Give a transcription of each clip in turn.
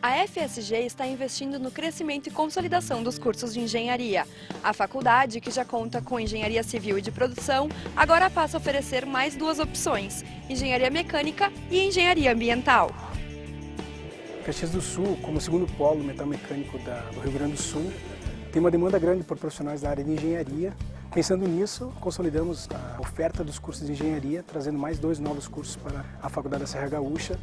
A FSG está investindo no crescimento e consolidação dos cursos de engenharia. A faculdade, que já conta com engenharia civil e de produção, agora passa a oferecer mais duas opções, engenharia mecânica e engenharia ambiental. Caxias do Sul, como segundo polo metal mecânico do Rio Grande do Sul, tem uma demanda grande por profissionais da área de engenharia. Pensando nisso, consolidamos a oferta dos cursos de engenharia, trazendo mais dois novos cursos para a Faculdade da Serra Gaúcha,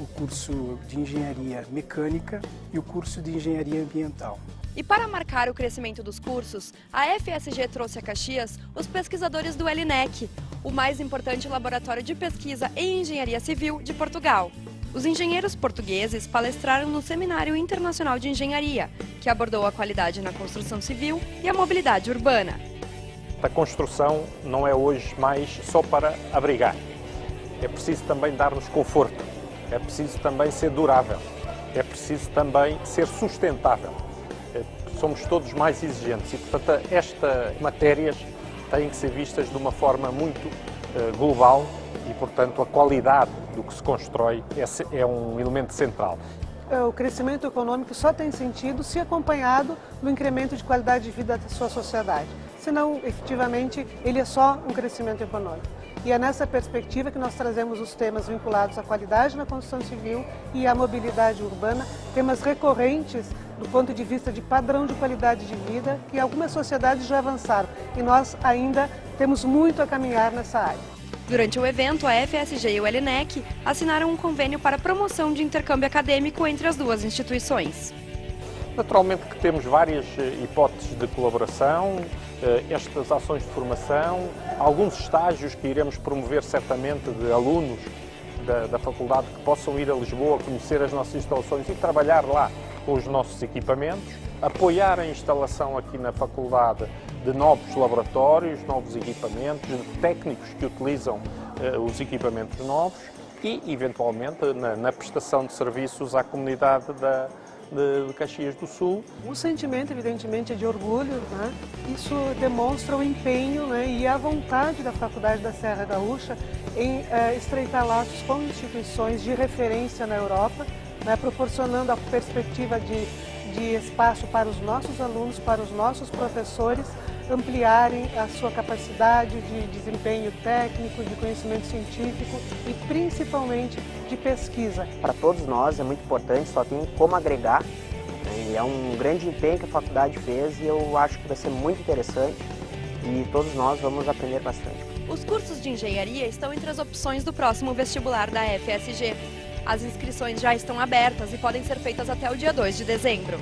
o curso de Engenharia Mecânica e o curso de Engenharia Ambiental. E para marcar o crescimento dos cursos, a FSG trouxe a Caxias os pesquisadores do LNEC, o mais importante laboratório de pesquisa em engenharia civil de Portugal. Os engenheiros portugueses palestraram no Seminário Internacional de Engenharia, que abordou a qualidade na construção civil e a mobilidade urbana. A construção não é hoje mais só para abrigar. É preciso também dar-nos conforto, é preciso também ser durável, é preciso também ser sustentável. É, somos todos mais exigentes e, portanto, estas matérias têm que ser vistas de uma forma muito uh, global e, portanto, a qualidade do que se constrói é, é um elemento central. É, o crescimento econômico só tem sentido se acompanhado do incremento de qualidade de vida da sua sociedade. Senão, efetivamente, ele é só um crescimento econômico. E é nessa perspectiva que nós trazemos os temas vinculados à qualidade na construção civil e à mobilidade urbana, temas recorrentes do ponto de vista de padrão de qualidade de vida que algumas sociedades já avançaram e nós ainda temos muito a caminhar nessa área. Durante o evento, a FSG e o LNEC assinaram um convênio para promoção de intercâmbio acadêmico entre as duas instituições. Naturalmente que temos várias eh, hipóteses de colaboração, estas ações de formação, alguns estágios que iremos promover certamente de alunos da, da faculdade que possam ir a Lisboa, conhecer as nossas instalações e trabalhar lá com os nossos equipamentos, apoiar a instalação aqui na faculdade de novos laboratórios, novos equipamentos, de técnicos que utilizam uh, os equipamentos novos e, eventualmente, na, na, prestação de serviços à comunidade da, de, de, Caxias do Sul. O sentimento, evidentemente, é de orgulho. Né? Isso demonstra o empenho né, e a vontade da Faculdade da Serra Gaúcha em uh, estreitar laços com instituições de referência na Europa, né, proporcionando a perspectiva de, de espaço para os nossos alunos, para os nossos professores, ampliarem a sua capacidade de desempenho técnico, de conhecimento científico e principalmente de pesquisa. Para todos nós é muito importante, só tem como agregar. Né? E é um grande empenho que a faculdade fez e eu acho que vai ser muito interessante e todos nós vamos aprender bastante. Os cursos de engenharia estão entre as opções do próximo vestibular da FSG. As inscrições já estão abertas e podem ser feitas até o dia 2 de dezembro.